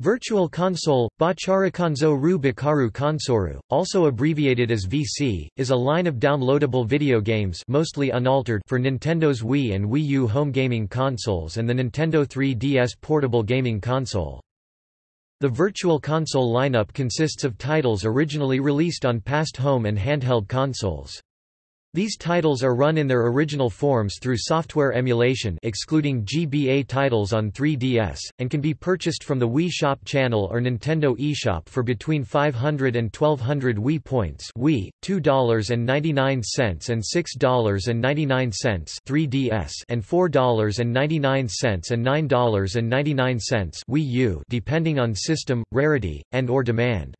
Virtual Console, Bacharakanzo Ru Bakaru Konsoru, also abbreviated as VC, is a line of downloadable video games mostly unaltered for Nintendo's Wii and Wii U home gaming consoles and the Nintendo 3DS portable gaming console. The Virtual Console lineup consists of titles originally released on past home and handheld consoles. These titles are run in their original forms through software emulation excluding GBA titles on 3DS, and can be purchased from the Wii Shop channel or Nintendo eShop for between 500 and 1200 Wii points Wii, $2.99 and $6.99 3DS and $4.99 and $9.99 Wii U depending on system, rarity, and or demand.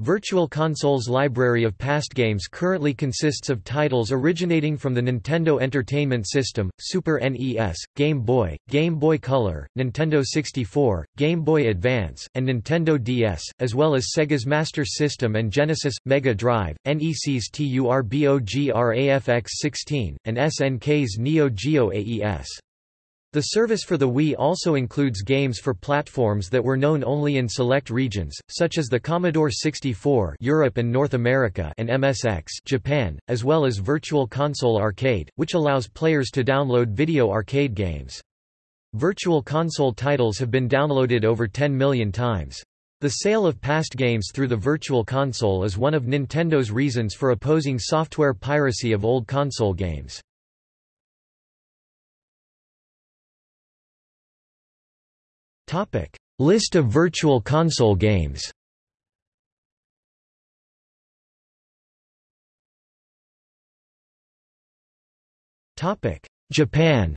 Virtual Console's library of past games currently consists of titles originating from the Nintendo Entertainment System, Super NES, Game Boy, Game Boy Color, Nintendo 64, Game Boy Advance, and Nintendo DS, as well as Sega's Master System and Genesis, Mega Drive, NEC's TURBOGRAFX-16, and SNK's Neo Geo AES. The service for the Wii also includes games for platforms that were known only in select regions, such as the Commodore 64 Europe and North America and MSX Japan, as well as Virtual Console Arcade, which allows players to download video arcade games. Virtual Console titles have been downloaded over 10 million times. The sale of past games through the Virtual Console is one of Nintendo's reasons for opposing software piracy of old console games. Topic: List of Virtual Console games. Topic: Japan.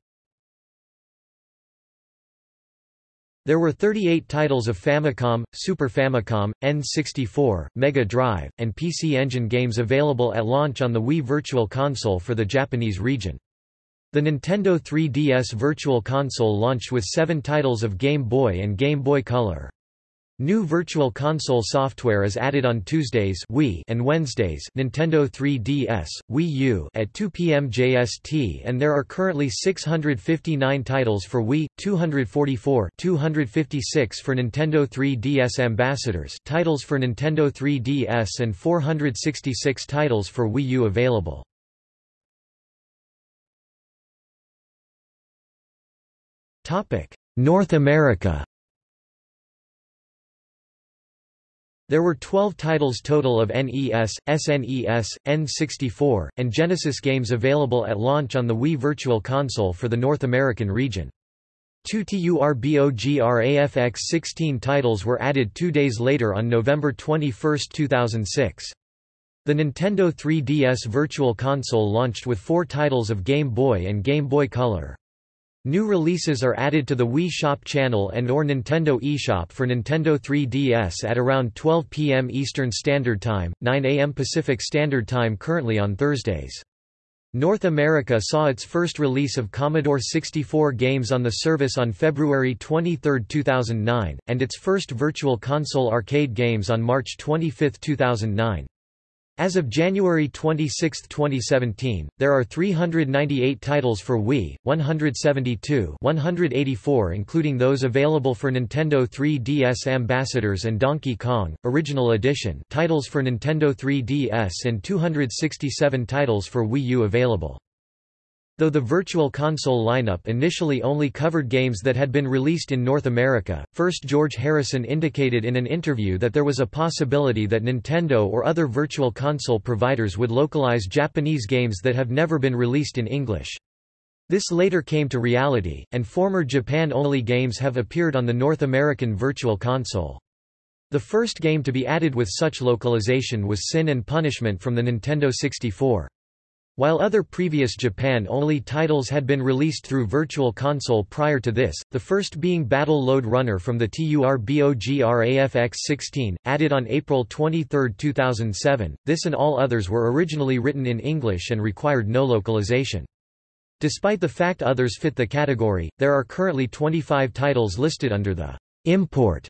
There were 38 titles of Famicom, Super Famicom, N64, Mega Drive, and PC Engine games available at launch on the Wii Virtual Console for the Japanese region. The Nintendo 3DS Virtual Console launched with seven titles of Game Boy and Game Boy Color. New Virtual Console software is added on Tuesdays Wii and Wednesdays Nintendo 3DS, Wii U at 2 p.m. JST and there are currently 659 titles for Wii, 244 256 for Nintendo 3DS Ambassadors titles for Nintendo 3DS and 466 titles for Wii U available. North America There were 12 titles total of NES, SNES, N64, and Genesis games available at launch on the Wii Virtual Console for the North American region. Two TURBOGRAFX-16 titles were added two days later on November 21, 2006. The Nintendo 3DS Virtual Console launched with four titles of Game Boy and Game Boy Color. New releases are added to the Wii Shop channel and or Nintendo eShop for Nintendo 3DS at around 12 p.m. Eastern Standard Time, 9 a.m. Pacific Standard Time currently on Thursdays. North America saw its first release of Commodore 64 games on the service on February 23, 2009, and its first Virtual Console arcade games on March 25, 2009. As of January 26, 2017, there are 398 titles for Wii, 172 184 including those available for Nintendo 3DS Ambassadors and Donkey Kong, Original Edition titles for Nintendo 3DS and 267 titles for Wii U available. Though the Virtual Console lineup initially only covered games that had been released in North America, first George Harrison indicated in an interview that there was a possibility that Nintendo or other Virtual Console providers would localize Japanese games that have never been released in English. This later came to reality, and former Japan-only games have appeared on the North American Virtual Console. The first game to be added with such localization was Sin and Punishment from the Nintendo 64. While other previous Japan-only titles had been released through Virtual Console prior to this, the first being Battle Lode Runner from the TURBOGRAFX-16, added on April 23, 2007, this and all others were originally written in English and required no localization. Despite the fact others fit the category, there are currently 25 titles listed under the «import»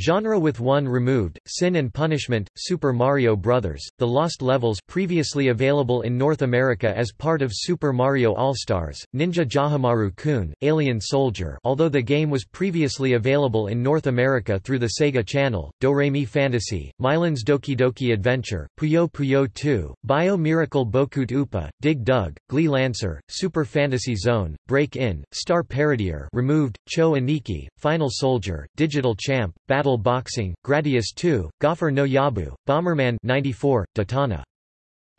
Genre with 1 removed, Sin and Punishment, Super Mario Bros., The Lost Levels previously available in North America as part of Super Mario All-Stars, Ninja JaJaMaru-kun, Alien Soldier although the game was previously available in North America through the Sega Channel, Do-Re-Mi Fantasy, Milon's Doki Doki Adventure, Puyo Puyo 2, Bio Miracle Bokutte Upa, Dig Dug, Gley Lancer, Super Fantasy Zone, Break In, Star Parodier removed, Cho Aniki, Final Soldier, Digital Champ, Battle Battle Boxing, Gradius 2, Gofer no Yabu, Bomberman 94, Daytona.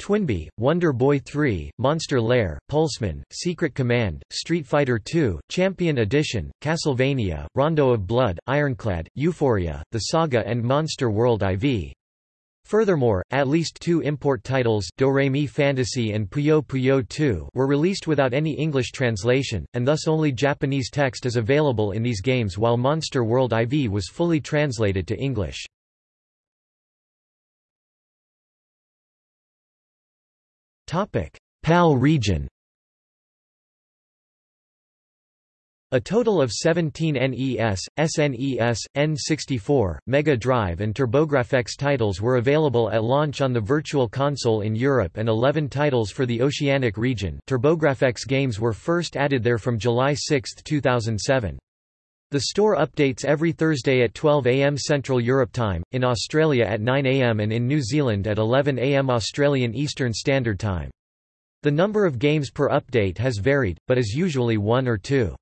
Twinbee, Wonder Boy 3, Monster Lair, Pulseman, Secret Command, Street Fighter II, Champion Edition, Castlevania, Rondo of Blood, Ironclad, Euphoria, The Saga and Monster World IV. Furthermore, at least two import titles Do-Re-Mi Fantasy and Puyo Puyo 2 were released without any English translation, and thus only Japanese text is available in these games while Monster World IV was fully translated to English. PAL region A total of 17 NES, SNES, N64, Mega Drive and TurboGrafx titles were available at launch on the Virtual Console in Europe and 11 titles for the Oceanic region TurboGrafx games were first added there from July 6, 2007. The store updates every Thursday at 12 am Central Europe Time, in Australia at 9 am and in New Zealand at 11 am Australian Eastern Standard Time. The number of games per update has varied, but is usually one or two.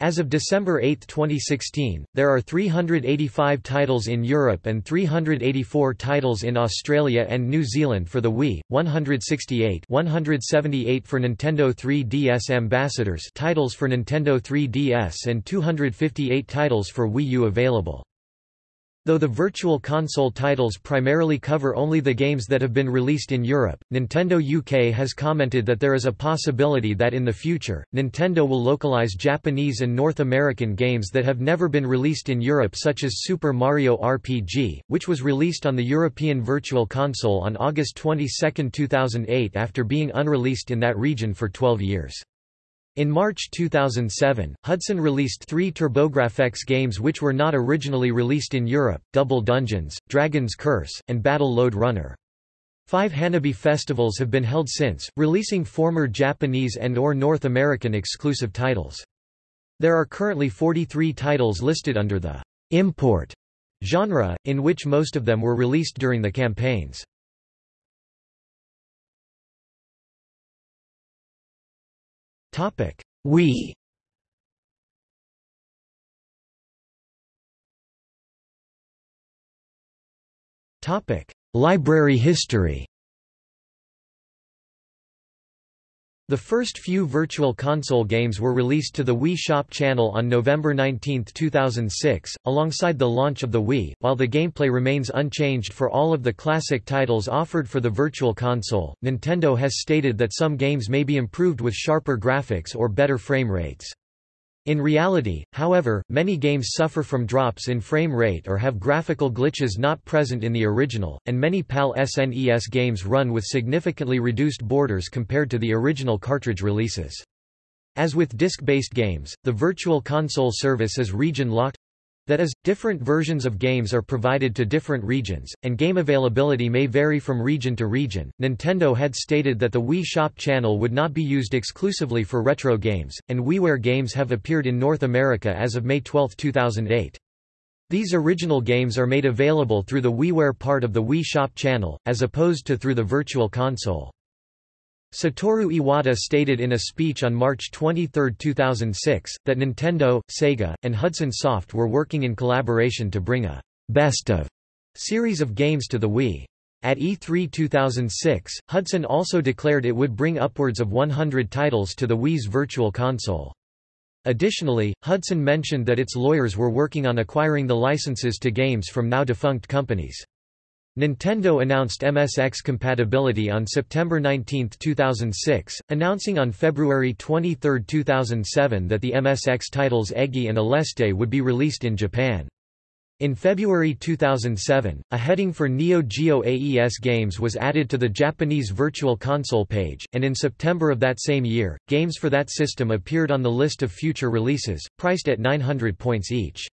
As of December 8, 2016, there are 385 titles in Europe and 384 titles in Australia and New Zealand for the Wii, 168 178 for Nintendo 3DS Ambassadors titles for Nintendo 3DS and 258 titles for Wii U available. Though the Virtual Console titles primarily cover only the games that have been released in Europe, Nintendo UK has commented that there is a possibility that in the future, Nintendo will localize Japanese and North American games that have never been released in Europe such as Super Mario RPG, which was released on the European Virtual Console on August 22, 2008 after being unreleased in that region for 12 years. In March 2007, Hudson released three TurboGrafx games which were not originally released in Europe, Double Dungeons, Dragon's Curse, and Battle Lode Runner. Five Hanabi festivals have been held since, releasing former Japanese and or North American exclusive titles. There are currently 43 titles listed under the import genre, in which most of them were released during the campaigns. Topic: Wii. Topic: Library history. The first few Virtual Console games were released to the Wii Shop channel on November 19, 2006, alongside the launch of the Wii. While the gameplay remains unchanged for all of the classic titles offered for the Virtual Console, Nintendo has stated that some games may be improved with sharper graphics or better frame rates. In reality, however, many games suffer from drops in frame rate or have graphical glitches not present in the original, and many PAL SNES games run with significantly reduced borders compared to the original cartridge releases. As with disc-based games, the Virtual Console service is region-locked, that is, different versions of games are provided to different regions, and game availability may vary from region to region. Nintendo had stated that the Wii Shop channel would not be used exclusively for retro games, and WiiWare games have appeared in North America as of May 12, 2008. These original games are made available through the WiiWare part of the Wii Shop channel, as opposed to through the Virtual Console. Satoru Iwata stated in a speech on March 23, 2006, that Nintendo, Sega, and Hudson Soft were working in collaboration to bring a «best of» series of games to the Wii. At E3 2006, Hudson also declared it would bring upwards of 100 titles to the Wii's Virtual Console. Additionally, Hudson mentioned that its lawyers were working on acquiring the licenses to games from now-defunct companies. Nintendo announced MSX compatibility on September 19, 2006, announcing on February 23, 2007 that the MSX titles Eggy and Aleste would be released in Japan. In February 2007, a heading for Neo Geo AES games was added to the Japanese Virtual Console page, and in September of that same year, games for that system appeared on the list of future releases, priced at 900 points each.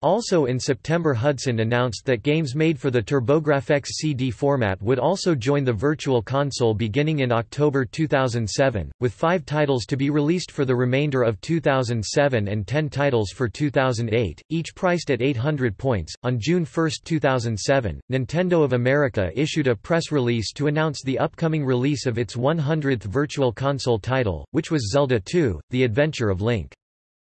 Also in September Hudson announced that games made for the TurboGrafx CD format would also join the Virtual Console beginning in October 2007, with five titles to be released for the remainder of 2007 and ten titles for 2008, each priced at 800 points. On June 1, 2007, Nintendo of America issued a press release to announce the upcoming release of its 100th Virtual Console title, which was Zelda 2, The Adventure of Link.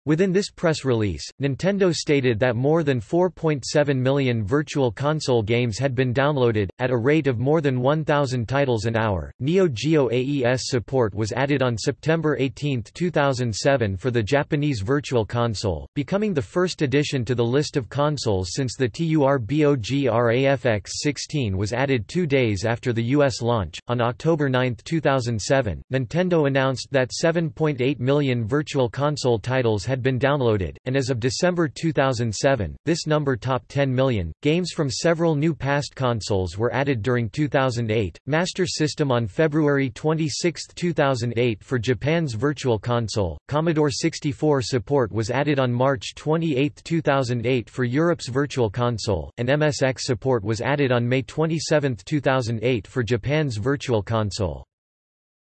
Within this press release, Nintendo stated that more than 4.7 million Virtual Console games had been downloaded, at a rate of more than 1,000 titles an hour. Neo Geo AES support was added on September 18, 2007 for the Japanese Virtual Console, becoming the first addition to the list of consoles since the TURBOGRAFX 16 was added two days after the US launch. On October 9, 2007, Nintendo announced that 7.8 million Virtual Console titles had had been downloaded, and as of December 2007, this number topped 10 million. Games from several new past consoles were added during 2008. Master System on February 26, 2008 for Japan's Virtual Console. Commodore 64 support was added on March 28, 2008 for Europe's Virtual Console, and MSX support was added on May 27, 2008 for Japan's Virtual Console.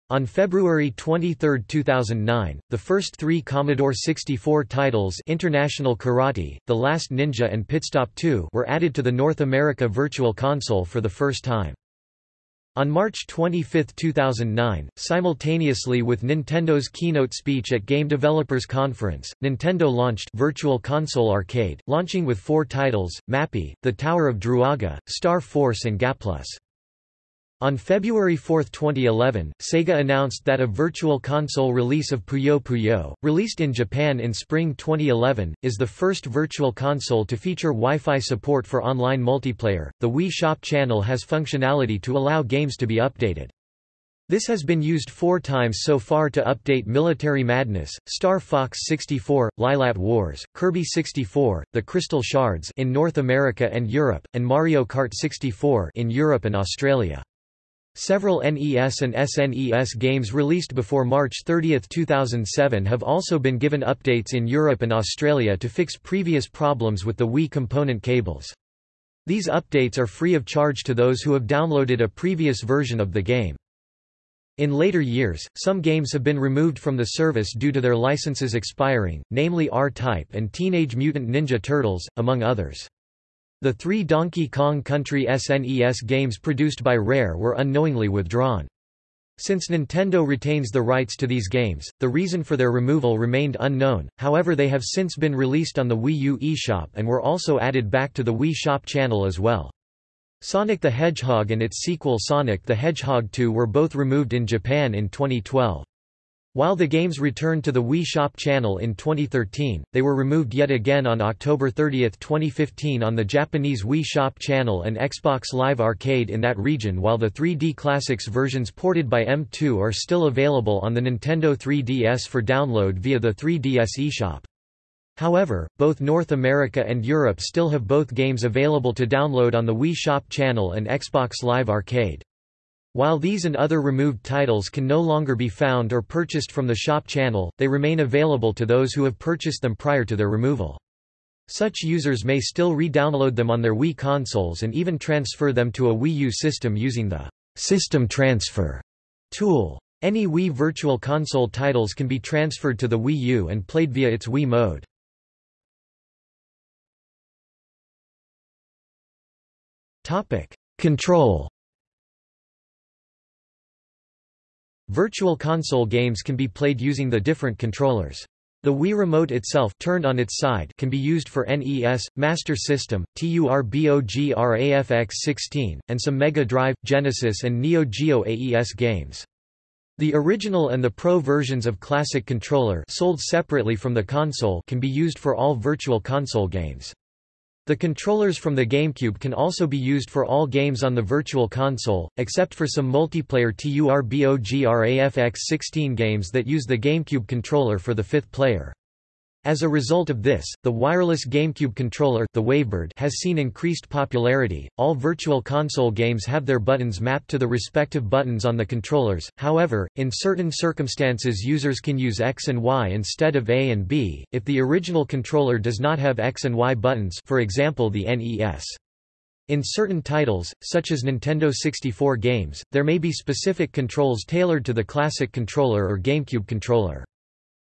On February 23, 2009, the first three Commodore 64 titles International Karate, The Last Ninja and Pitstop 2 were added to the North America Virtual Console for the first time. On March 25, 2009, simultaneously with Nintendo's keynote speech at Game Developers Conference, Nintendo launched Virtual Console Arcade, launching with four titles, Mappy, The Tower of Druaga, Star Force and Gaplus. On February 4, 2011, Sega announced that a Virtual Console release of Puyo Puyo, released in Japan in spring 2011, is the first Virtual Console to feature Wi-Fi support for online multiplayer. The Wii Shop channel has functionality to allow games to be updated. This has been used four times so far to update Military Madness, Star Fox 64, Lylat Wars, Kirby 64, The Crystal Shards in North America and Europe, and Mario Kart 64 in Europe and Australia. Several NES and SNES games released before March 30, 2007 have also been given updates in Europe and Australia to fix previous problems with the Wii component cables. These updates are free of charge to those who have downloaded a previous version of the game. In later years, some games have been removed from the service due to their licenses expiring, namely R-Type and Teenage Mutant Ninja Turtles, among others. The three Donkey Kong Country SNES games produced by Rare were unknowingly withdrawn. Since Nintendo retains the rights to these games, the reason for their removal remained unknown, however they have since been released on the Wii U eShop and were also added back to the Wii Shop channel as well. Sonic the Hedgehog and its sequel Sonic the Hedgehog 2 were both removed in Japan in 2012. While the games returned to the Wii Shop channel in 2013, they were removed yet again on October 30, 2015 on the Japanese Wii Shop channel and Xbox Live Arcade in that region while the 3D Classics versions ported by M2 are still available on the Nintendo 3DS for download via the 3DS eShop. However, both North America and Europe still have both games available to download on the Wii Shop channel and Xbox Live Arcade. While these and other removed titles can no longer be found or purchased from the shop channel, they remain available to those who have purchased them prior to their removal. Such users may still re-download them on their Wii consoles and even transfer them to a Wii U system using the System Transfer tool. Any Wii Virtual Console titles can be transferred to the Wii U and played via its Wii mode. Control Virtual console games can be played using the different controllers. The Wii Remote itself turned on its side can be used for NES, Master System, TURBOGRAFX-16, and some Mega Drive, Genesis and Neo Geo AES games. The original and the Pro versions of Classic Controller sold separately from the console can be used for all Virtual Console games. The controllers from the GameCube can also be used for all games on the Virtual Console, except for some multiplayer TURBOGRAFX 16 games that use the GameCube controller for the fifth player. As a result of this, the wireless GameCube controller the Wavebird has seen increased popularity. All Virtual Console games have their buttons mapped to the respective buttons on the controllers. However, in certain circumstances users can use X and Y instead of A and B if the original controller does not have X and Y buttons, for example the NES. In certain titles, such as Nintendo 64 games, there may be specific controls tailored to the classic controller or GameCube controller.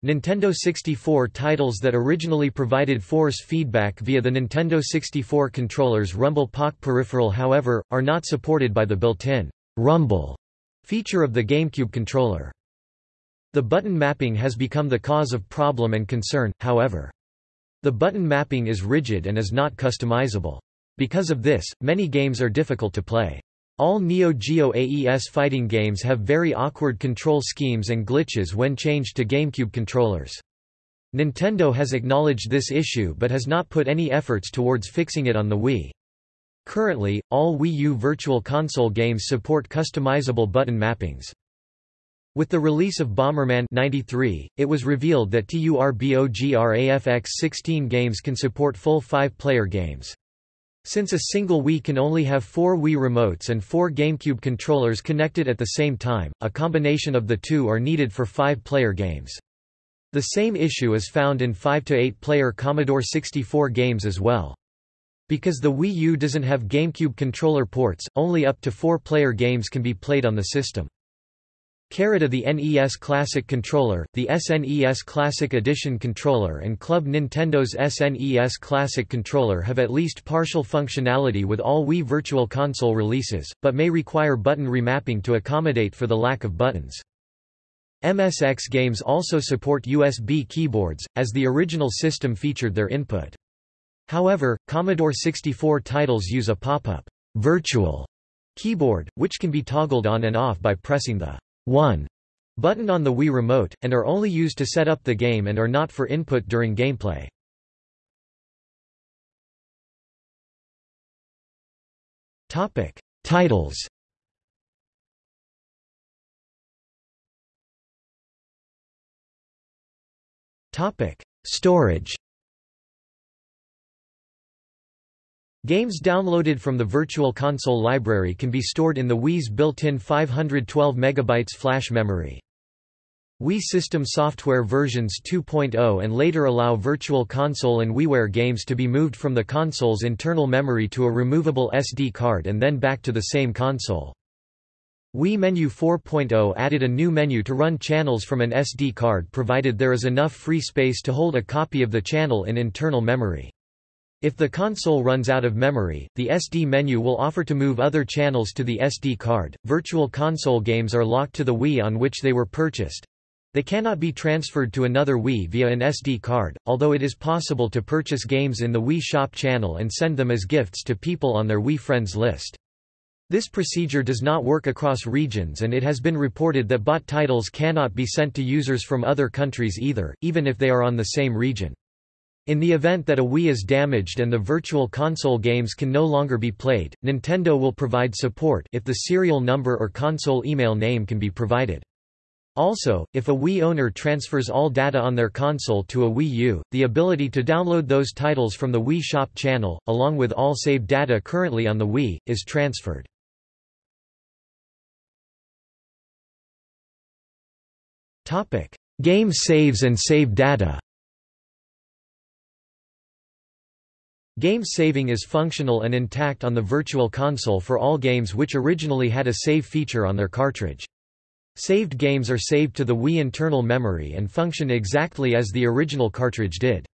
Nintendo 64 titles that originally provided force feedback via the Nintendo 64 controller's Rumble Pak peripheral however, are not supported by the built-in rumble feature of the GameCube controller. The button mapping has become the cause of problem and concern, however. The button mapping is rigid and is not customizable. Because of this, many games are difficult to play. All Neo Geo AES fighting games have very awkward control schemes and glitches when changed to GameCube controllers. Nintendo has acknowledged this issue but has not put any efforts towards fixing it on the Wii. Currently, all Wii U Virtual Console games support customizable button mappings. With the release of Bomberman 93, it was revealed that TURBOGRAFX 16 games can support full five-player games. Since a single Wii can only have four Wii remotes and four GameCube controllers connected at the same time, a combination of the two are needed for five-player games. The same issue is found in 5 to 8-player Commodore 64 games as well. Because the Wii U doesn't have GameCube controller ports, only up to four-player games can be played on the system. Carita the NES Classic Controller, the SNES Classic Edition Controller and Club Nintendo's SNES Classic Controller have at least partial functionality with all Wii Virtual Console releases, but may require button remapping to accommodate for the lack of buttons. MSX games also support USB keyboards, as the original system featured their input. However, Commodore 64 titles use a pop-up virtual keyboard, which can be toggled on and off by pressing the 1 button on the Wii Remote, and are only used to set up the game and are not for input during gameplay. Topic: Titles. Topic: Storage. Games downloaded from the Virtual Console library can be stored in the Wii's built-in 512 MB flash memory. Wii System software versions 2.0 and later allow Virtual Console and WiiWare games to be moved from the console's internal memory to a removable SD card and then back to the same console. Wii Menu 4.0 added a new menu to run channels from an SD card provided there is enough free space to hold a copy of the channel in internal memory. If the console runs out of memory, the SD menu will offer to move other channels to the SD card. Virtual console games are locked to the Wii on which they were purchased. They cannot be transferred to another Wii via an SD card, although it is possible to purchase games in the Wii Shop channel and send them as gifts to people on their Wii Friends list. This procedure does not work across regions and it has been reported that bought titles cannot be sent to users from other countries either, even if they are on the same region. In the event that a Wii is damaged and the Virtual Console games can no longer be played, Nintendo will provide support if the serial number or console email name can be provided. Also, if a Wii owner transfers all data on their console to a Wii U, the ability to download those titles from the Wii Shop channel, along with all saved data currently on the Wii, is transferred. Game saves and save data Game saving is functional and intact on the Virtual Console for all games which originally had a save feature on their cartridge. Saved games are saved to the Wii internal memory and function exactly as the original cartridge did.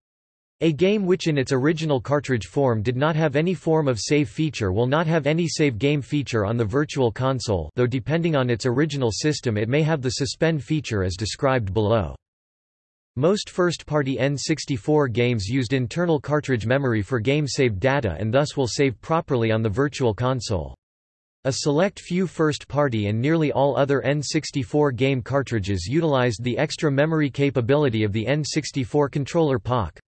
A game which in its original cartridge form did not have any form of save feature will not have any save game feature on the Virtual Console though depending on its original system it may have the suspend feature as described below. Most first-party N64 games used internal cartridge memory for game-saved data and thus will save properly on the Virtual Console. A select few first-party and nearly all other N64 game cartridges utilized the extra memory capability of the N64 controller Pak.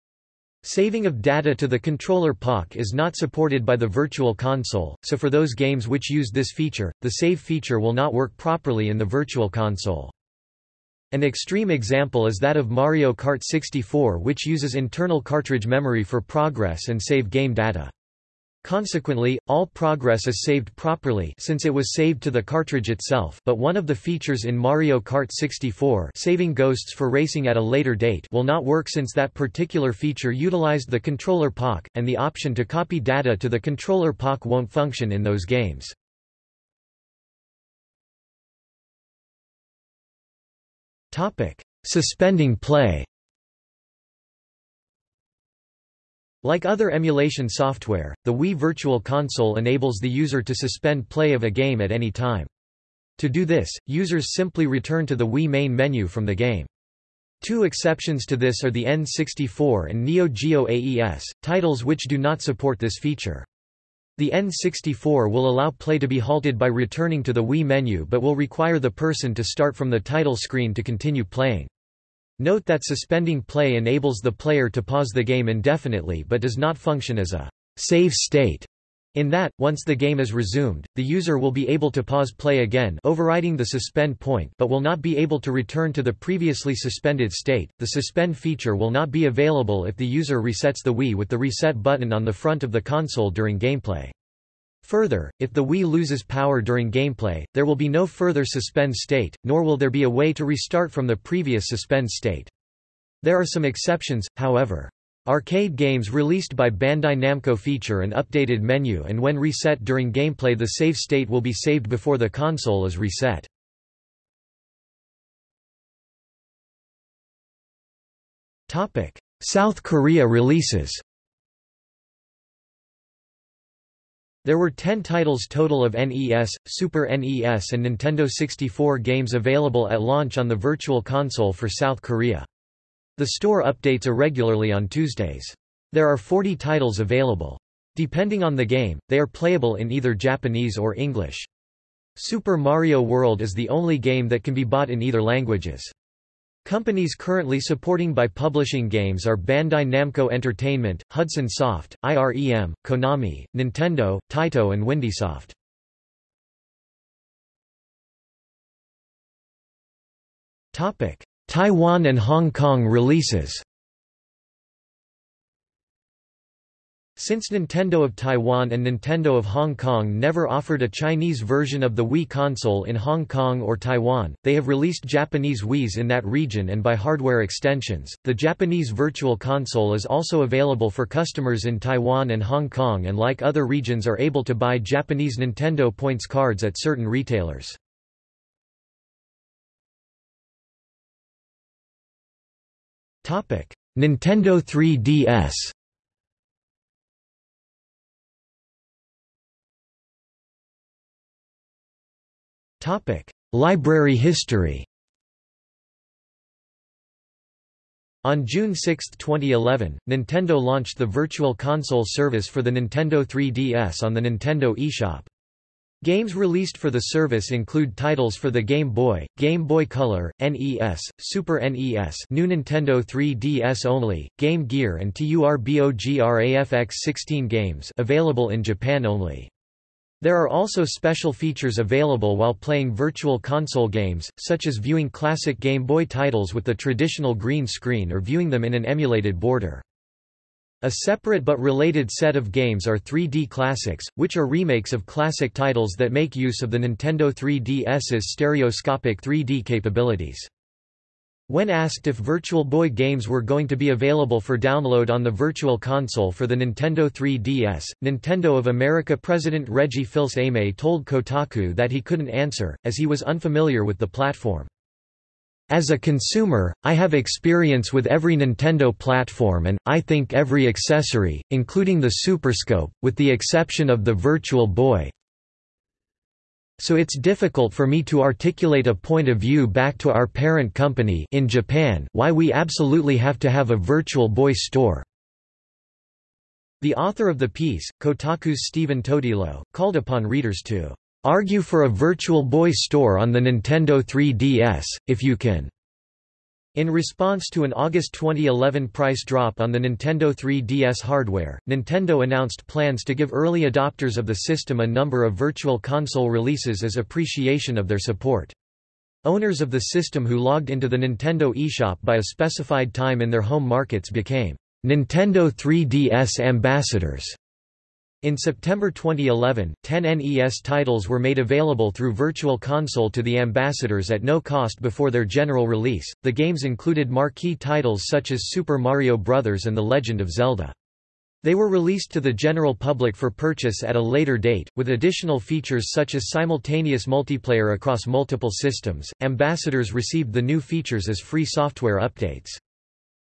Saving of data to the controller Pak is not supported by the Virtual Console, so for those games which use this feature, the save feature will not work properly in the Virtual Console. An extreme example is that of Mario Kart 64 which uses internal cartridge memory for progress and save game data. Consequently, all progress is saved properly since it was saved to the cartridge itself but one of the features in Mario Kart 64 saving ghosts for racing at a later date will not work since that particular feature utilized the controller Pak, and the option to copy data to the controller Pak won't function in those games. Suspending play Like other emulation software, the Wii Virtual Console enables the user to suspend play of a game at any time. To do this, users simply return to the Wii main menu from the game. Two exceptions to this are the N64 and Neo Geo AES, titles which do not support this feature. The N64 will allow play to be halted by returning to the Wii menu but will require the person to start from the title screen to continue playing. Note that suspending play enables the player to pause the game indefinitely but does not function as a save state. In that, once the game is resumed, the user will be able to pause play again overriding the suspend point but will not be able to return to the previously suspended state. The suspend feature will not be available if the user resets the Wii with the reset button on the front of the console during gameplay. Further, if the Wii loses power during gameplay, there will be no further suspend state, nor will there be a way to restart from the previous suspend state. There are some exceptions, however. Arcade games released by Bandai Namco feature an updated menu and when reset during gameplay the save state will be saved before the console is reset. South Korea releases There were 10 titles total of NES, Super NES and Nintendo 64 games available at launch on the Virtual Console for South Korea. The store updates irregularly on Tuesdays. There are 40 titles available. Depending on the game, they are playable in either Japanese or English. Super Mario World is the only game that can be bought in either languages. Companies currently supporting by publishing games are Bandai Namco Entertainment, Hudson Soft, IREM, Konami, Nintendo, Taito and Windysoft. Taiwan and Hong Kong releases Since Nintendo of Taiwan and Nintendo of Hong Kong never offered a Chinese version of the Wii console in Hong Kong or Taiwan, they have released Japanese Wiis in that region and by hardware extensions. The Japanese Virtual Console is also available for customers in Taiwan and Hong Kong and like other regions are able to buy Japanese Nintendo points cards at certain retailers. Nintendo 3DS Topic: Library history. On June 6, 2011, Nintendo launched the Virtual Console service for the Nintendo 3DS on the Nintendo eShop. Games released for the service include titles for the Game Boy, Game Boy Color, NES, Super NES new Nintendo 3DS only, Game Gear and TURBOGRAFX 16 games available in Japan only. There are also special features available while playing Virtual Console games, such as viewing classic Game Boy titles with the traditional green screen or viewing them in an emulated border. A separate but related set of games are 3D Classics, which are remakes of classic titles that make use of the Nintendo 3DS's stereoscopic 3D capabilities. When asked if Virtual Boy games were going to be available for download on the Virtual Console for the Nintendo 3DS, Nintendo of America President Reggie Fils-Aimé told Kotaku that he couldn't answer, as he was unfamiliar with the platform. As a consumer, I have experience with every Nintendo platform and, I think every accessory, including the Superscope, with the exception of the Virtual Boy, so it's difficult for me to articulate a point of view back to our parent company in Japan why we absolutely have to have a Virtual Boy store. The author of the piece, Kotaku's Stephen Totilo, called upon readers to argue for a Virtual Boy store on the Nintendo 3DS, if you can. In response to an August 2011 price drop on the Nintendo 3DS hardware, Nintendo announced plans to give early adopters of the system a number of Virtual Console releases as appreciation of their support. Owners of the system who logged into the Nintendo eShop by a specified time in their home markets became Nintendo 3DS ambassadors. In September 2011, 10 NES titles were made available through Virtual Console to the ambassadors at no cost before their general release. The games included marquee titles such as Super Mario Bros. and The Legend of Zelda. They were released to the general public for purchase at a later date, with additional features such as simultaneous multiplayer across multiple systems. Ambassadors received the new features as free software updates.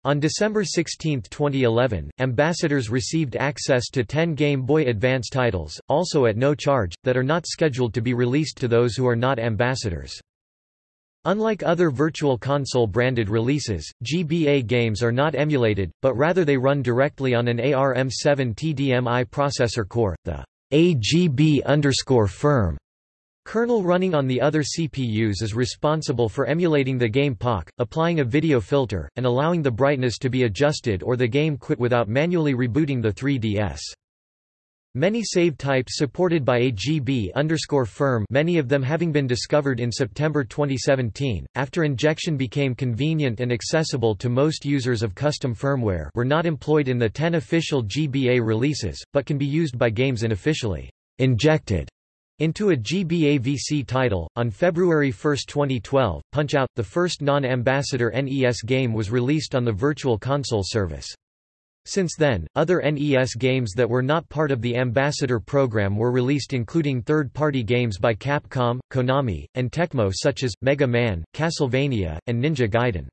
On December 16, 2011, ambassadors received access to 10 Game Boy Advance titles, also at no charge, that are not scheduled to be released to those who are not ambassadors. Unlike other Virtual Console branded releases, GBA games are not emulated, but rather they run directly on an ARM7 TDMI processor core, the AGB_firm Kernel running on the other CPUs is responsible for emulating the game Pak, applying a video filter, and allowing the brightness to be adjusted or the game quit without manually rebooting the 3DS. Many save types supported by AGB_firm many of them having been discovered in September 2017, after injection became convenient and accessible to most users of custom firmware were not employed in the 10 official GBA releases, but can be used by games unofficially injected into a GBAVC title. On February 1, 2012, Punch-Out!, the first non-ambassador NES game was released on the Virtual Console service. Since then, other NES games that were not part of the Ambassador program were released including third-party games by Capcom, Konami, and Tecmo such as, Mega Man, Castlevania, and Ninja Gaiden.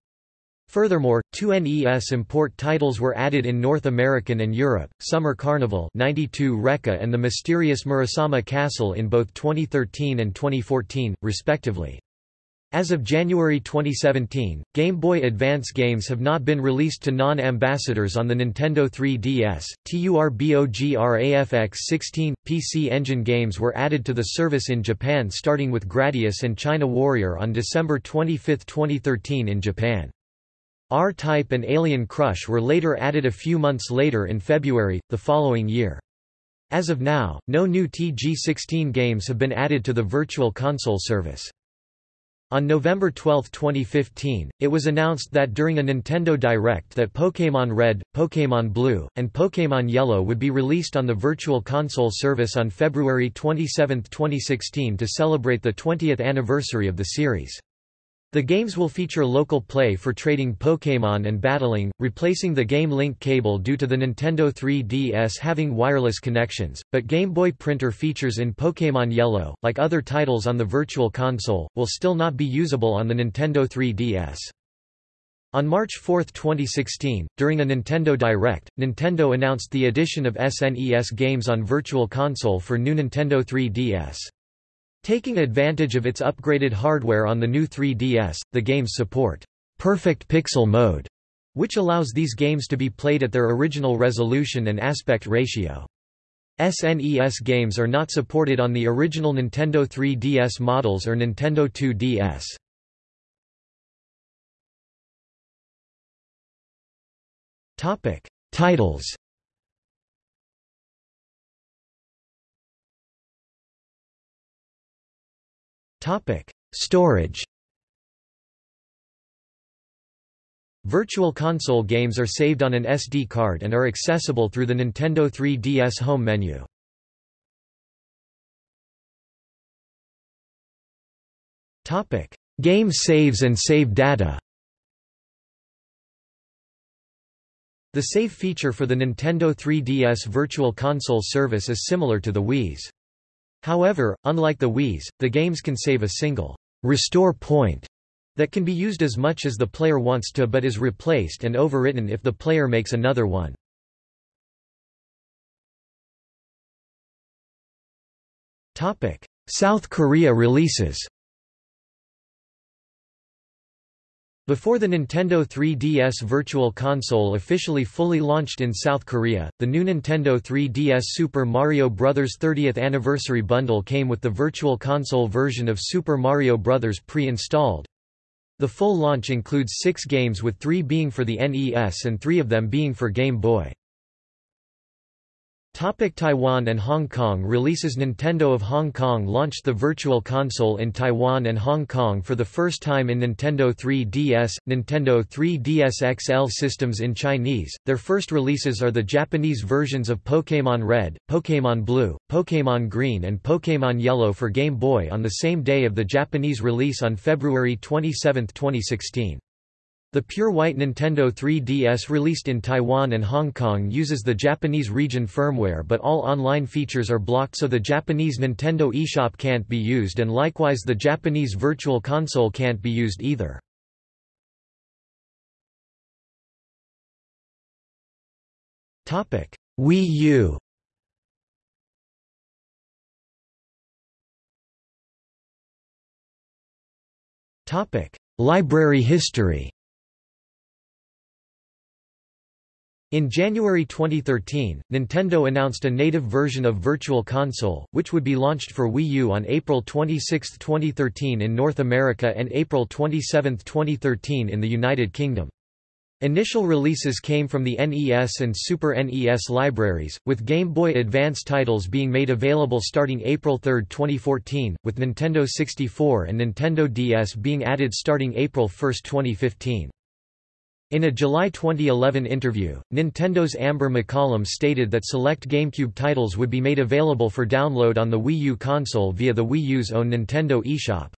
Furthermore, two NES import titles were added in North American and Europe, Summer Carnival 92 Recca and The Mysterious Murasame Castle in both 2013 and 2014, respectively. As of January 2017, Game Boy Advance games have not been released to non-ambassadors on the Nintendo 3DS. TURBOGRAFX 16 PC Engine games were added to the service in Japan starting with Gradius and China Warrior on December 25, 2013 in Japan. R-Type and Alien Crush were later added a few months later in February, the following year. As of now, no new TG16 games have been added to the Virtual Console service. On November 12, 2015, it was announced that during a Nintendo Direct that Pokémon Red, Pokémon Blue, and Pokémon Yellow would be released on the Virtual Console service on February 27, 2016 to celebrate the 20th anniversary of the series. The games will feature local play for trading Pokémon and battling, replacing the Game Link cable due to the Nintendo 3DS having wireless connections, but Game Boy printer features in Pokémon Yellow, like other titles on the Virtual Console, will still not be usable on the Nintendo 3DS. On March 4, 2016, during a Nintendo Direct, Nintendo announced the addition of SNES games on Virtual Console for new Nintendo 3DS. Taking advantage of its upgraded hardware on the new 3DS, the games support perfect pixel mode, which allows these games to be played at their original resolution and aspect ratio. SNES games are not supported on the original Nintendo 3DS models or Nintendo 2DS. Topic: Titles Topic: Storage. Virtual Console games are saved on an SD card and are accessible through the Nintendo 3DS home menu. Topic: Game saves and save data. The save feature for the Nintendo 3DS Virtual Console service is similar to the Wii's. However, unlike the Wii's, the games can save a single restore point that can be used as much as the player wants to but is replaced and overwritten if the player makes another one. South Korea releases Before the Nintendo 3DS Virtual Console officially fully launched in South Korea, the new Nintendo 3DS Super Mario Bros. 30th Anniversary Bundle came with the Virtual Console version of Super Mario Bros. pre-installed. The full launch includes six games with three being for the NES and three of them being for Game Boy. Topic Taiwan and Hong Kong Releases Nintendo of Hong Kong launched the Virtual Console in Taiwan and Hong Kong for the first time in Nintendo 3DS, Nintendo 3DS XL systems in Chinese. Their first releases are the Japanese versions of Pokémon Red, Pokémon Blue, Pokémon Green and Pokémon Yellow for Game Boy on the same day of the Japanese release on February 27, 2016. The pure white Nintendo 3DS released in Taiwan and Hong Kong uses the Japanese region firmware but all online features are blocked so the Japanese Nintendo eShop can't be used and likewise the Japanese Virtual Console can't be used either. Wii U Library history In January 2013, Nintendo announced a native version of Virtual Console, which would be launched for Wii U on April 26, 2013 in North America and April 27, 2013 in the United Kingdom. Initial releases came from the NES and Super NES libraries, with Game Boy Advance titles being made available starting April 3, 2014, with Nintendo 64 and Nintendo DS being added starting April 1, 2015. In a July 2011 interview, Nintendo's Amber McCollum stated that select GameCube titles would be made available for download on the Wii U console via the Wii U's own Nintendo eShop.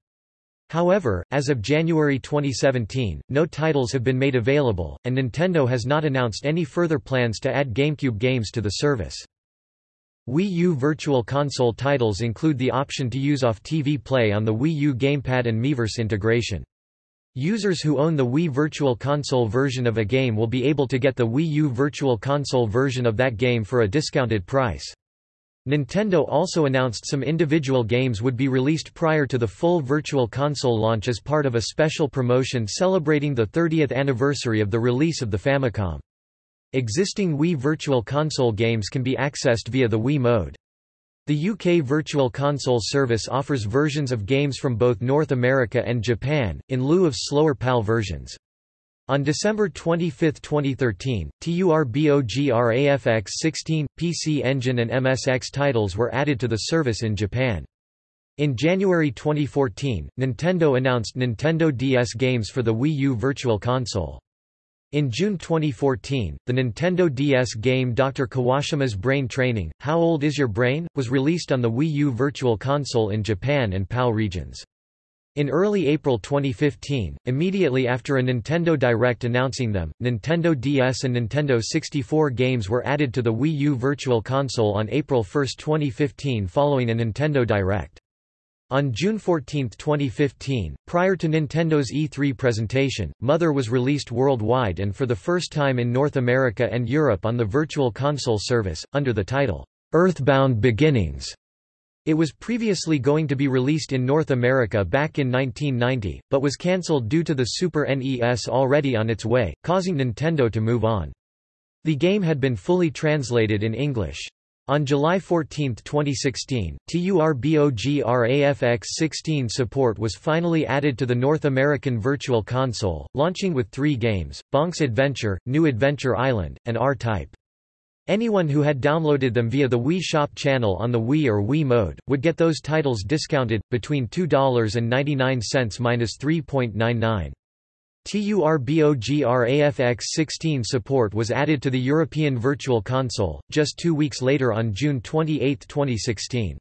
However, as of January 2017, no titles have been made available, and Nintendo has not announced any further plans to add GameCube games to the service. Wii U Virtual Console titles include the option to use off-TV play on the Wii U gamepad and Miiverse integration. Users who own the Wii Virtual Console version of a game will be able to get the Wii U Virtual Console version of that game for a discounted price. Nintendo also announced some individual games would be released prior to the full Virtual Console launch as part of a special promotion celebrating the 30th anniversary of the release of the Famicom. Existing Wii Virtual Console games can be accessed via the Wii mode. The UK Virtual Console service offers versions of games from both North America and Japan, in lieu of slower PAL versions. On December 25, 2013, TURBOGRAFX 16, PC Engine and MSX titles were added to the service in Japan. In January 2014, Nintendo announced Nintendo DS games for the Wii U Virtual Console. In June 2014, the Nintendo DS game Dr. Kawashima's Brain Training, How Old Is Your Brain? was released on the Wii U Virtual Console in Japan and PAL regions. In early April 2015, immediately after a Nintendo Direct announcing them, Nintendo DS and Nintendo 64 games were added to the Wii U Virtual Console on April 1, 2015 following a Nintendo Direct. On June 14, 2015, prior to Nintendo's E3 presentation, Mother was released worldwide and for the first time in North America and Europe on the Virtual Console service, under the title, Earthbound Beginnings. It was previously going to be released in North America back in 1990, but was cancelled due to the Super NES already on its way, causing Nintendo to move on. The game had been fully translated in English. On July 14, 2016, TURBOGRAFX-16 support was finally added to the North American Virtual Console, launching with three games, Bonk's Adventure, New Adventure Island, and R-Type. Anyone who had downloaded them via the Wii Shop channel on the Wii or Wii mode, would get those titles discounted, between $2.99–3.99. TURBOGRAFX-16 support was added to the European Virtual Console, just two weeks later on June 28, 2016.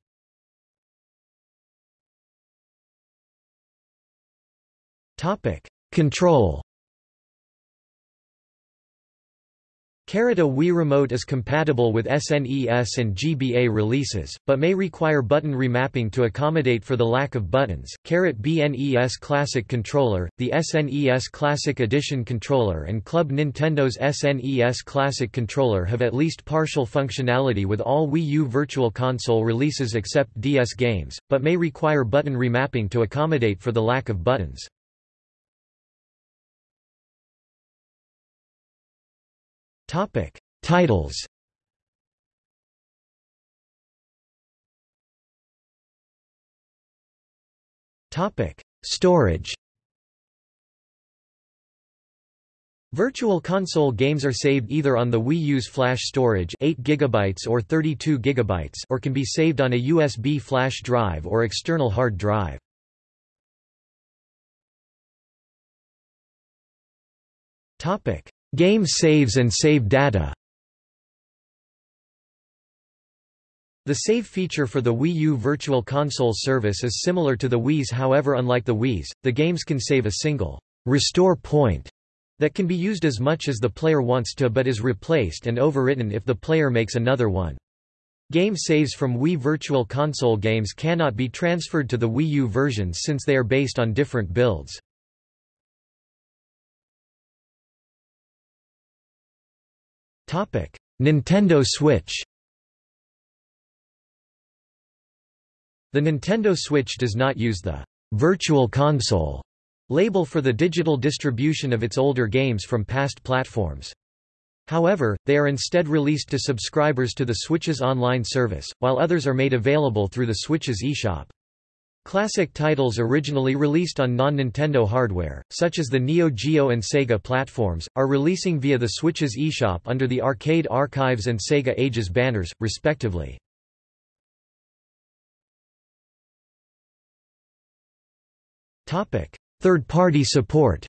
Control Carrot Wii Remote is compatible with SNES and GBA releases, but may require button remapping to accommodate for the lack of buttons. Carrot BNES Classic Controller, the SNES Classic Edition controller and Club Nintendo's SNES Classic Controller have at least partial functionality with all Wii U Virtual Console releases except DS games, but may require button remapping to accommodate for the lack of buttons. Topic: Titles. Topic: Storage. Virtual Console games are saved either on the Wii U's flash storage 8 GB or 32 GB or can be saved on a USB flash drive or external hard drive. Game saves and save data The save feature for the Wii U Virtual Console service is similar to the Wii's however unlike the Wii's, the games can save a single restore point that can be used as much as the player wants to but is replaced and overwritten if the player makes another one. Game saves from Wii Virtual Console games cannot be transferred to the Wii U versions since they are based on different builds. Nintendo Switch The Nintendo Switch does not use the Virtual Console label for the digital distribution of its older games from past platforms. However, they are instead released to subscribers to the Switch's online service, while others are made available through the Switch's eShop. Classic titles originally released on non-Nintendo hardware, such as the Neo Geo and Sega platforms, are releasing via the Switch's eShop under the Arcade Archives and Sega Ages banners, respectively. Third-party support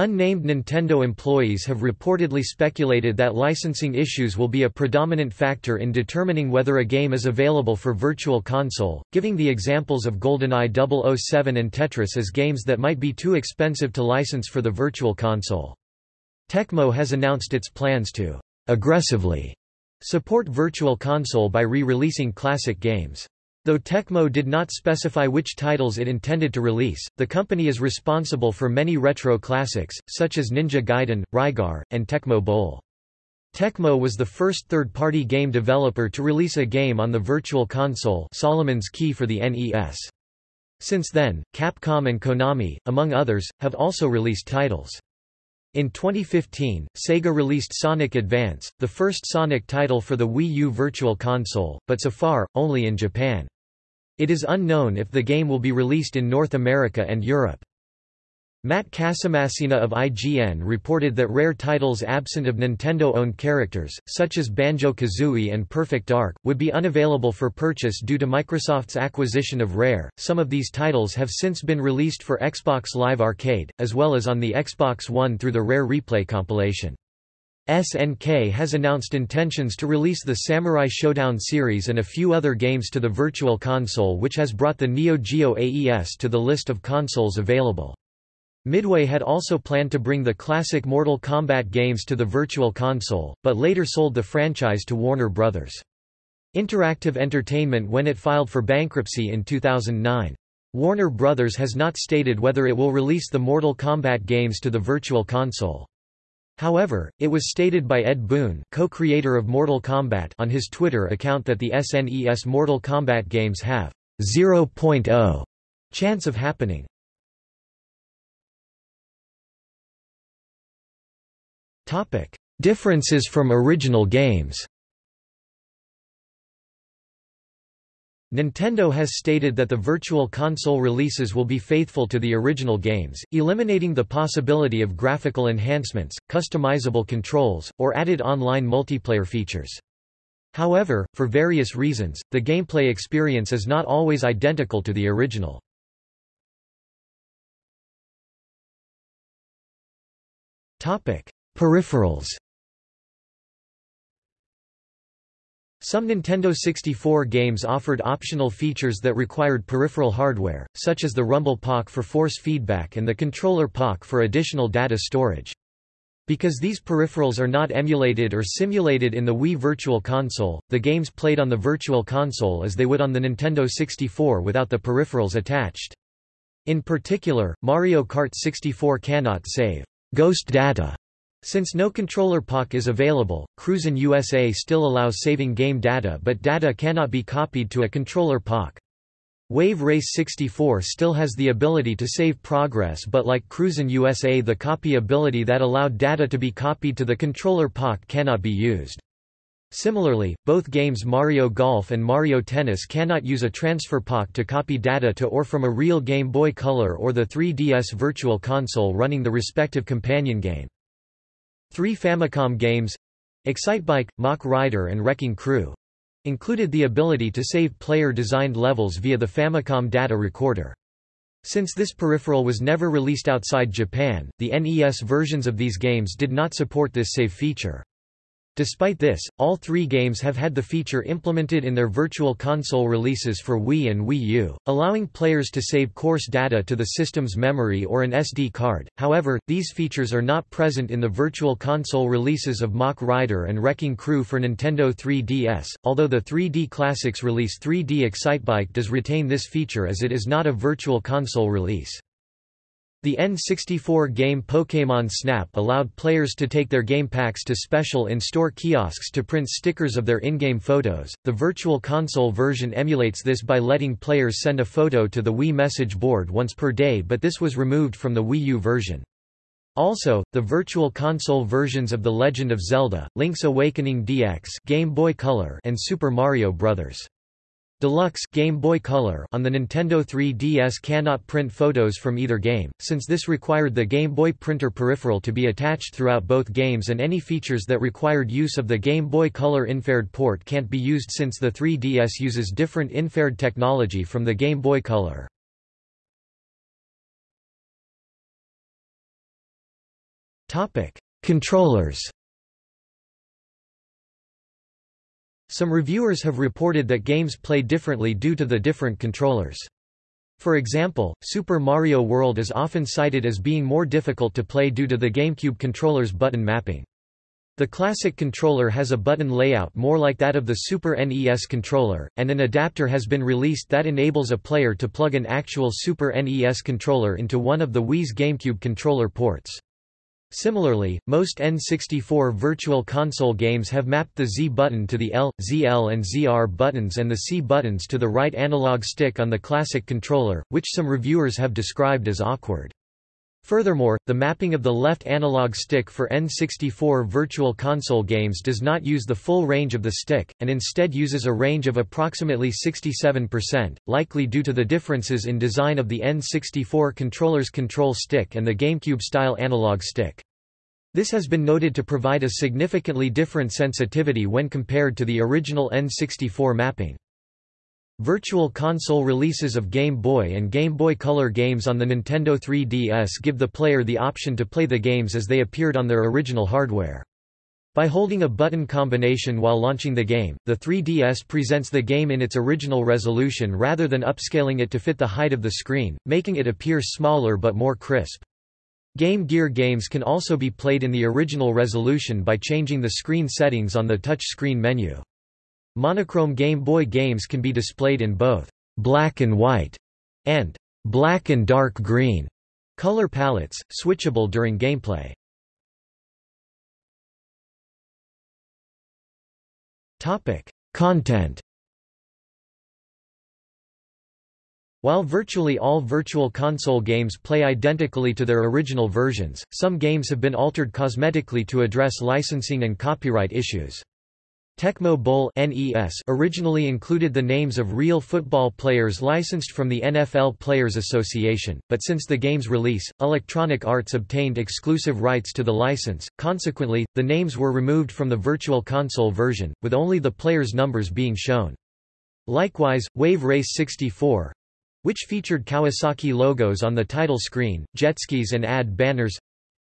Unnamed Nintendo employees have reportedly speculated that licensing issues will be a predominant factor in determining whether a game is available for Virtual Console, giving the examples of GoldenEye 007 and Tetris as games that might be too expensive to license for the Virtual Console. Tecmo has announced its plans to aggressively support Virtual Console by re-releasing classic games. Though Tecmo did not specify which titles it intended to release, the company is responsible for many retro classics, such as Ninja Gaiden, Rygar, and Tecmo Bowl. Tecmo was the first third-party game developer to release a game on the Virtual Console Solomon's Key for the NES. Since then, Capcom and Konami, among others, have also released titles. In 2015, Sega released Sonic Advance, the first Sonic title for the Wii U Virtual Console, but so far, only in Japan. It is unknown if the game will be released in North America and Europe. Matt Casamassina of IGN reported that rare titles absent of Nintendo-owned characters, such as Banjo-Kazooie and Perfect Dark, would be unavailable for purchase due to Microsoft's acquisition of Rare. Some of these titles have since been released for Xbox Live Arcade, as well as on the Xbox One through the Rare Replay compilation. SNK has announced intentions to release the Samurai Showdown series and a few other games to the Virtual Console which has brought the Neo Geo AES to the list of consoles available. Midway had also planned to bring the classic Mortal Kombat games to the Virtual Console, but later sold the franchise to Warner Bros. Interactive Entertainment when it filed for bankruptcy in 2009. Warner Bros. has not stated whether it will release the Mortal Kombat games to the Virtual Console. However, it was stated by Ed Boon co-creator of Mortal Kombat on his Twitter account that the SNES Mortal Kombat games have 0.0 chance of happening. Differences from original games Nintendo has stated that the Virtual Console releases will be faithful to the original games, eliminating the possibility of graphical enhancements, customizable controls, or added online multiplayer features. However, for various reasons, the gameplay experience is not always identical to the original. Peripherals Some Nintendo 64 games offered optional features that required peripheral hardware, such as the Rumble Pak for force feedback and the Controller Pak for additional data storage. Because these peripherals are not emulated or simulated in the Wii Virtual Console, the games played on the Virtual Console as they would on the Nintendo 64 without the peripherals attached. In particular, Mario Kart 64 cannot save ghost data since no controller Pak is available, Cruisin' USA still allows saving game data but data cannot be copied to a controller Pak. Wave Race 64 still has the ability to save progress but like Cruisin' USA the copy ability that allowed data to be copied to the controller Pak cannot be used. Similarly, both games Mario Golf and Mario Tennis cannot use a transfer pack to copy data to or from a real Game Boy Color or the 3DS Virtual Console running the respective companion game. Three Famicom games Excitebike, Mach Rider and Wrecking Crew included the ability to save player-designed levels via the Famicom data recorder. Since this peripheral was never released outside Japan, the NES versions of these games did not support this save feature. Despite this, all three games have had the feature implemented in their Virtual Console releases for Wii and Wii U, allowing players to save course data to the system's memory or an SD card. However, these features are not present in the Virtual Console releases of Mach Rider and Wrecking Crew for Nintendo 3DS, although the 3D Classics release 3D Excitebike does retain this feature as it is not a Virtual Console release. The N64 game Pokémon Snap allowed players to take their game packs to special in-store kiosks to print stickers of their in-game photos. The Virtual Console version emulates this by letting players send a photo to the Wii message board once per day but this was removed from the Wii U version. Also, the Virtual Console versions of The Legend of Zelda, Link's Awakening DX Game Boy Color and Super Mario Bros. Deluxe Game Boy Color on the Nintendo 3DS cannot print photos from either game, since this required the Game Boy printer peripheral to be attached throughout both games and any features that required use of the Game Boy Color infrared port can't be used since the 3DS uses different infrared technology from the Game Boy Color. Controllers Some reviewers have reported that games play differently due to the different controllers. For example, Super Mario World is often cited as being more difficult to play due to the GameCube controller's button mapping. The classic controller has a button layout more like that of the Super NES controller, and an adapter has been released that enables a player to plug an actual Super NES controller into one of the Wii's GameCube controller ports. Similarly, most N64 Virtual Console games have mapped the Z button to the L, ZL and ZR buttons and the C buttons to the right analog stick on the classic controller, which some reviewers have described as awkward. Furthermore, the mapping of the left analog stick for N64 Virtual Console games does not use the full range of the stick, and instead uses a range of approximately 67%, likely due to the differences in design of the N64 controller's control stick and the GameCube-style analog stick. This has been noted to provide a significantly different sensitivity when compared to the original N64 mapping. Virtual Console releases of Game Boy and Game Boy Color games on the Nintendo 3DS give the player the option to play the games as they appeared on their original hardware. By holding a button combination while launching the game, the 3DS presents the game in its original resolution rather than upscaling it to fit the height of the screen, making it appear smaller but more crisp. Game Gear games can also be played in the original resolution by changing the screen settings on the touch screen menu. Monochrome Game Boy games can be displayed in both black and white and black and dark green color palettes, switchable during gameplay. Topic: Content. While virtually all Virtual Console games play identically to their original versions, some games have been altered cosmetically to address licensing and copyright issues. Tecmo Bowl NES originally included the names of real football players licensed from the NFL Players Association, but since the game's release, Electronic Arts obtained exclusive rights to the license, consequently, the names were removed from the Virtual Console version, with only the players' numbers being shown. Likewise, Wave Race 64 which featured Kawasaki logos on the title screen, jetskis and ad banners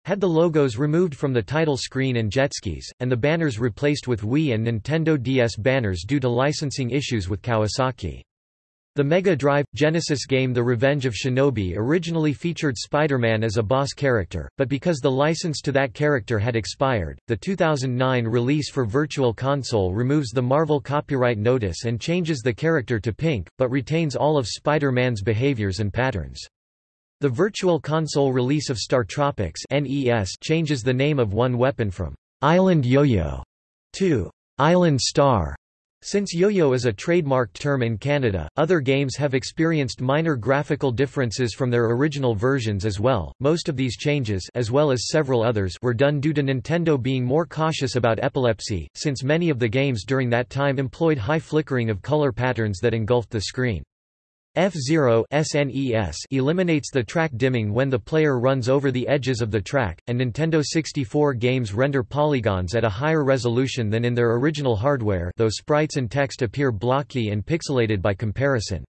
had the logos removed from the title screen and jetskis, and the banners replaced with Wii and Nintendo DS banners due to licensing issues with Kawasaki. The Mega Drive Genesis game The Revenge of Shinobi originally featured Spider-Man as a boss character, but because the license to that character had expired, the 2009 release for Virtual Console removes the Marvel copyright notice and changes the character to pink, but retains all of Spider-Man's behaviors and patterns. The Virtual Console release of StarTropics NES changes the name of one weapon from Island Yo-Yo to Island Star. Since yo-yo is a trademarked term in Canada, other games have experienced minor graphical differences from their original versions as well. Most of these changes, as well as several others, were done due to Nintendo being more cautious about epilepsy, since many of the games during that time employed high flickering of color patterns that engulfed the screen. F-Zero SNES eliminates the track dimming when the player runs over the edges of the track, and Nintendo 64 games render polygons at a higher resolution than in their original hardware though sprites and text appear blocky and pixelated by comparison.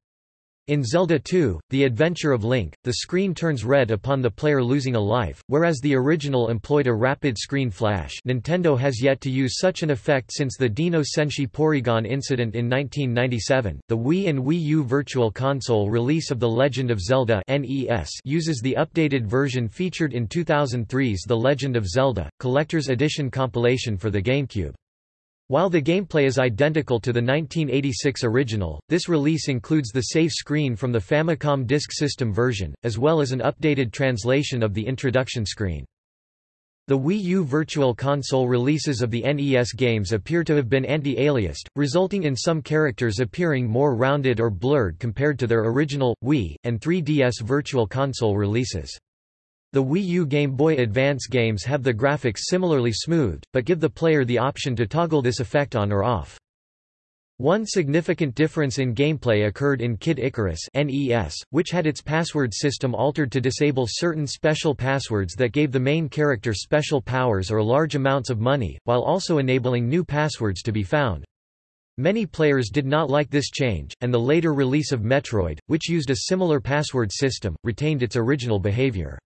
In Zelda 2, The Adventure of Link, the screen turns red upon the player losing a life, whereas the original employed a rapid screen flash Nintendo has yet to use such an effect since the Dennō Senshi Porygon incident in 1997. The Wii and Wii U Virtual Console release of The Legend of Zelda NES uses the updated version featured in 2003's The Legend of Zelda, Collector's Edition compilation for the GameCube. While the gameplay is identical to the 1986 original, this release includes the save screen from the Famicom Disk System version, as well as an updated translation of the introduction screen. The Wii U Virtual Console releases of the NES games appear to have been anti-aliased, resulting in some characters appearing more rounded or blurred compared to their original, Wii, and 3DS Virtual Console releases. The Wii U Game Boy Advance games have the graphics similarly smoothed, but give the player the option to toggle this effect on or off. One significant difference in gameplay occurred in Kid Icarus NES, which had its password system altered to disable certain special passwords that gave the main character special powers or large amounts of money, while also enabling new passwords to be found. Many players did not like this change, and the later release of Metroid, which used a similar password system, retained its original behavior.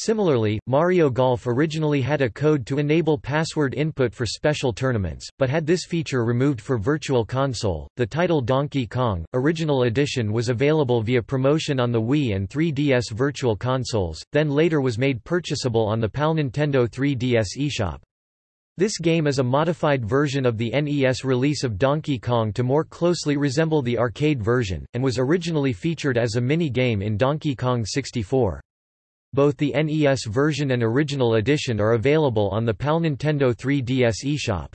Similarly, Mario Golf originally had a code to enable password input for special tournaments, but had this feature removed for Virtual Console. The title Donkey Kong Original Edition was available via promotion on the Wii and 3DS Virtual Consoles, then later was made purchasable on the PAL Nintendo 3DS eShop. This game is a modified version of the NES release of Donkey Kong to more closely resemble the arcade version, and was originally featured as a mini-game in Donkey Kong 64. Both the NES version and original edition are available on the PAL Nintendo 3DS eShop.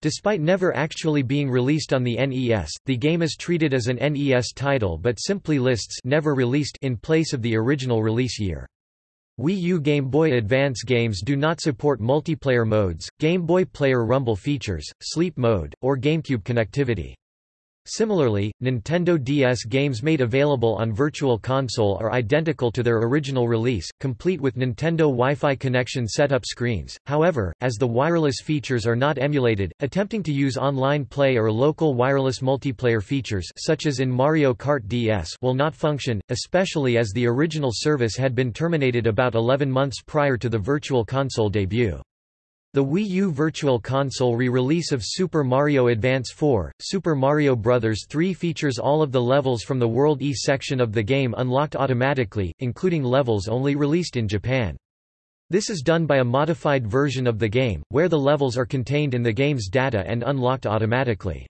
Despite never actually being released on the NES, the game is treated as an NES title but simply lists never released in place of the original release year. Wii U Game Boy Advance games do not support multiplayer modes, Game Boy Player Rumble features, sleep mode, or GameCube connectivity. Similarly, Nintendo DS games made available on Virtual Console are identical to their original release, complete with Nintendo Wi-Fi connection setup screens. However, as the wireless features are not emulated, attempting to use online play or local wireless multiplayer features such as in Mario Kart DS will not function, especially as the original service had been terminated about 11 months prior to the Virtual Console debut. The Wii U Virtual Console re-release of Super Mario Advance 4, Super Mario Bros. 3 features all of the levels from the World E section of the game unlocked automatically, including levels only released in Japan. This is done by a modified version of the game, where the levels are contained in the game's data and unlocked automatically.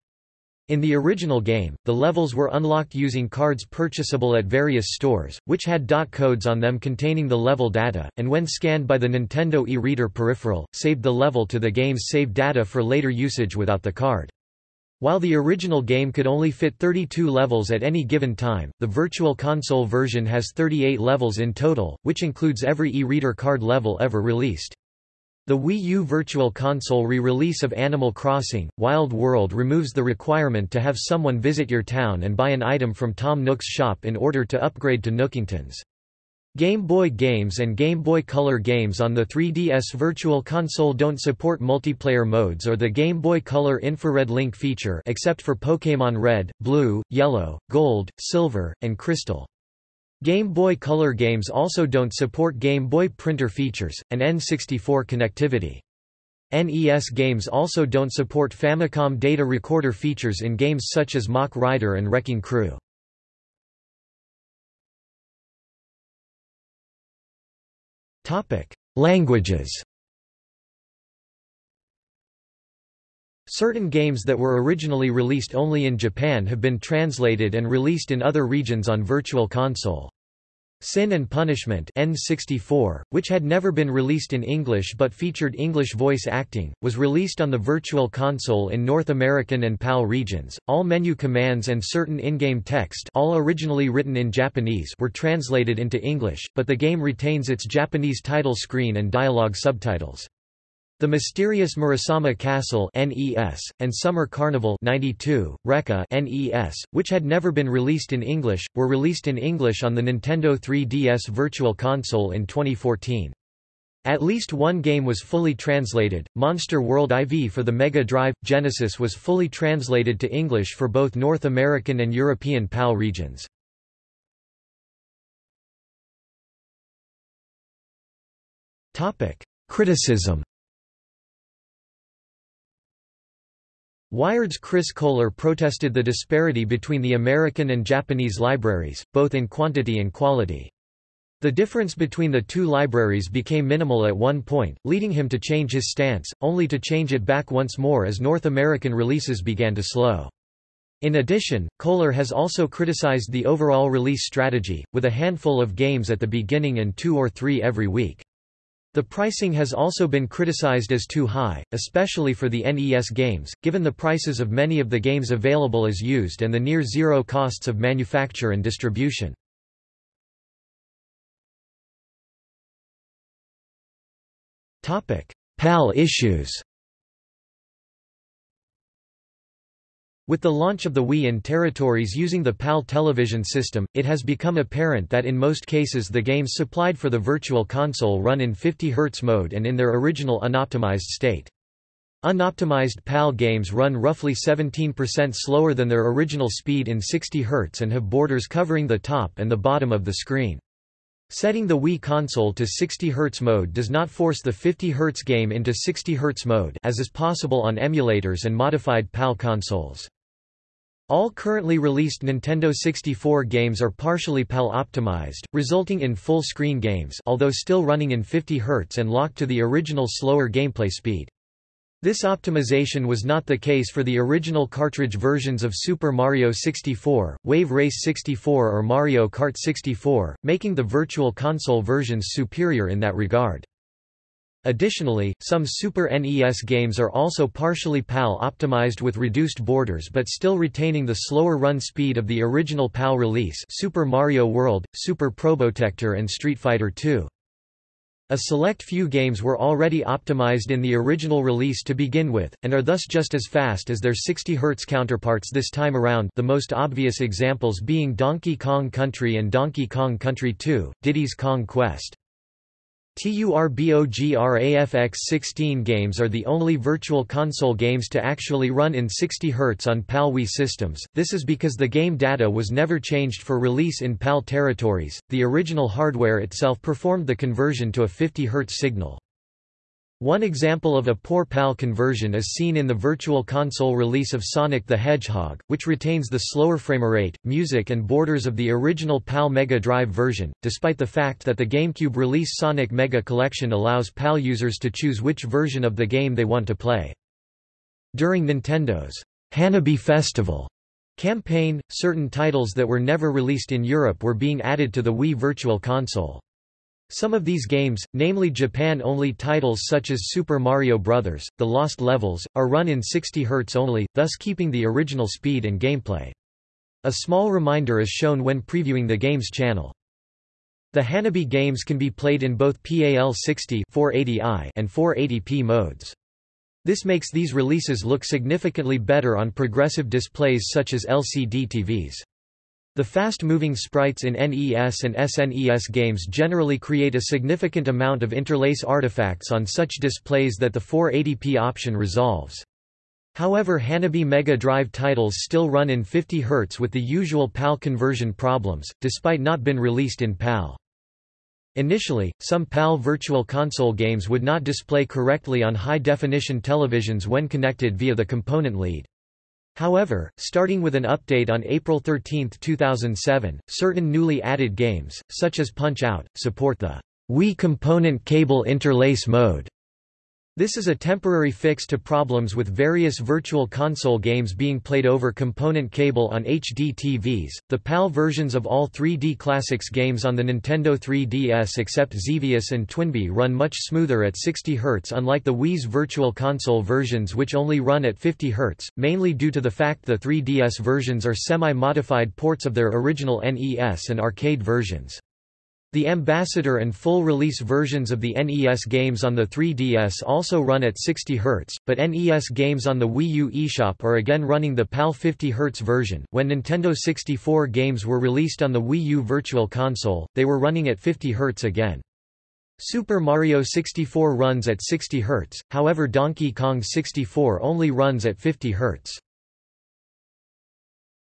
In the original game, the levels were unlocked using cards purchasable at various stores, which had dot codes on them containing the level data, and when scanned by the Nintendo e-reader peripheral, saved the level to the game's save data for later usage without the card. While the original game could only fit 32 levels at any given time, the Virtual Console version has 38 levels in total, which includes every e-reader card level ever released. The Wii U Virtual Console re-release of Animal Crossing, Wild World removes the requirement to have someone visit your town and buy an item from Tom Nook's shop in order to upgrade to Nookingtons. Game Boy games and Game Boy Color games on the 3DS Virtual Console don't support multiplayer modes or the Game Boy Color infrared link feature except for Pokémon Red, Blue, Yellow, Gold, Silver, and Crystal. Game Boy Color games also don't support Game Boy printer features, and N64 connectivity. NES games also don't support Famicom data recorder features in games such as Mach Rider and Wrecking Crew. Languages Certain games that were originally released only in Japan have been translated and released in other regions on Virtual Console. Sin and Punishment N64, which had never been released in English but featured English voice acting, was released on the Virtual Console in North American and PAL regions. All menu commands and certain in-game text all originally written in Japanese were translated into English, but the game retains its Japanese title screen and dialogue subtitles. The Mysterious Murasame Castle (NES) and Summer Carnival (92) Recca (NES), which had never been released in English, were released in English on the Nintendo 3DS Virtual Console in 2014. At least one game was fully translated. Monster World IV for the Mega Drive Genesis was fully translated to English for both North American and European PAL regions. Criticism Wired's Chris Kohler protested the disparity between the American and Japanese libraries, both in quantity and quality. The difference between the two libraries became minimal at one point, leading him to change his stance, only to change it back once more as North American releases began to slow. In addition, Kohler has also criticized the overall release strategy, with a handful of games at the beginning and two or three every week. The pricing has also been criticized as too high, especially for the NES games, given the prices of many of the games available as used and the near-zero costs of manufacture and distribution. PAL issues With the launch of the Wii in territories using the PAL television system, it has become apparent that in most cases the games supplied for the Virtual Console run in 50 Hz mode and in their original unoptimized state. Unoptimized PAL games run roughly 17% slower than their original speed in 60 Hz and have borders covering the top and the bottom of the screen. Setting the Wii console to 60 Hz mode does not force the 50 Hz game into 60 Hz mode as is possible on emulators and modified PAL consoles. All currently released Nintendo 64 games are partially PAL-optimized, resulting in full-screen games although still running in 50 Hz and locked to the original slower gameplay speed. This optimization was not the case for the original cartridge versions of Super Mario 64, Wave Race 64 or Mario Kart 64, making the Virtual Console versions superior in that regard. Additionally, some Super NES games are also partially PAL optimized with reduced borders but still retaining the slower run speed of the original PAL release Super Mario World, Super Probotector and Street Fighter II. A select few games were already optimized in the original release to begin with, and are thus just as fast as their 60 Hz counterparts this time around the most obvious examples being Donkey Kong Country and Donkey Kong Country 2, Diddy's Kong Quest. TURBOGRAFX 16 games are the only Virtual Console games to actually run in 60 Hz on PAL Wii systems, this is because the game data was never changed for release in PAL territories, the original hardware itself performed the conversion to a 50 Hz signal. One example of a poor PAL conversion is seen in the Virtual Console release of Sonic the Hedgehog, which retains the slower framerate, music and borders of the original PAL Mega Drive version, despite the fact that the GameCube release Sonic Mega Collection allows PAL users to choose which version of the game they want to play. During Nintendo's Hanabi Festival campaign, certain titles that were never released in Europe were being added to the Wii Virtual Console. Some of these games, namely Japan-only titles such as Super Mario Bros., The Lost Levels, are run in 60 Hz only, thus keeping the original speed and gameplay. A small reminder is shown when previewing the game's channel. The Hanabi games can be played in both PAL60 480i and 480p modes. This makes these releases look significantly better on progressive displays such as LCD TVs. The fast-moving sprites in NES and SNES games generally create a significant amount of interlace artifacts on such displays that the 480p option resolves. However Hanabi Mega Drive titles still run in 50 Hz with the usual PAL conversion problems, despite not been released in PAL. Initially, some PAL Virtual Console games would not display correctly on high-definition televisions when connected via the component lead. However, starting with an update on April 13, 2007, certain newly added games, such as Punch-Out!, support the Wii Component Cable Interlace mode. This is a temporary fix to problems with various Virtual Console games being played over component cable on HD TVs. The PAL versions of all 3D Classics games on the Nintendo 3DS except Xevious and Twinbee run much smoother at 60 Hz unlike the Wii's Virtual Console versions which only run at 50 Hz, mainly due to the fact the 3DS versions are semi-modified ports of their original NES and arcade versions. The Ambassador and full-release versions of the NES games on the 3DS also run at 60 Hz, but NES games on the Wii U eShop are again running the PAL 50 Hz version. When Nintendo 64 games were released on the Wii U Virtual Console, they were running at 50 Hz again. Super Mario 64 runs at 60 Hz, however Donkey Kong 64 only runs at 50 Hz.